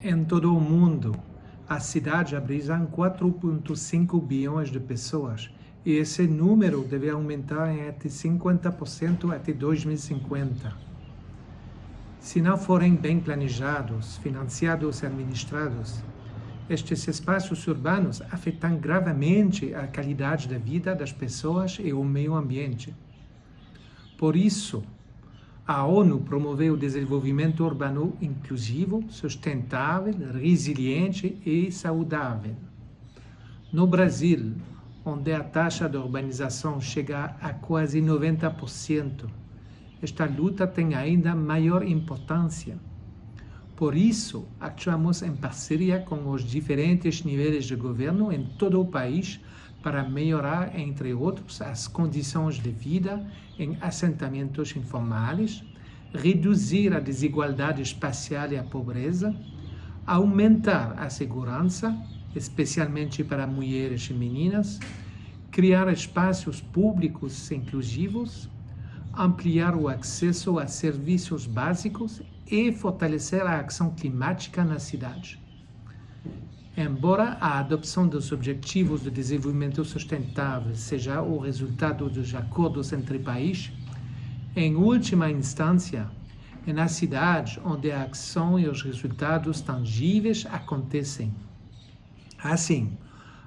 Em todo o mundo, a cidade abriga 4,5 bilhões de pessoas e esse número deve aumentar em até 50% até 2050. Se não forem bem planejados, financiados e administrados, estes espaços urbanos afetam gravemente a qualidade da vida das pessoas e o meio ambiente. Por isso, a ONU promoveu o desenvolvimento urbano inclusivo, sustentável, resiliente e saudável. No Brasil, onde a taxa de urbanização chega a quase 90%, esta luta tem ainda maior importância. Por isso, actuamos em parceria com os diferentes níveis de governo em todo o país para melhorar, entre outros, as condições de vida em assentamentos informais, reduzir a desigualdade espacial e a pobreza, aumentar a segurança, especialmente para mulheres e meninas, criar espaços públicos inclusivos, ampliar o acesso a serviços básicos e fortalecer a ação climática na cidade. Embora a adopção dos Objetivos de Desenvolvimento Sustentável seja o resultado dos acordos entre países, em última instância, é na cidade onde a ação e os resultados tangíveis acontecem. Assim,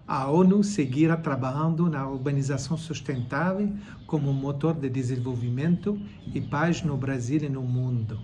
a ONU seguirá trabalhando na urbanização sustentável como motor de desenvolvimento e paz no Brasil e no mundo.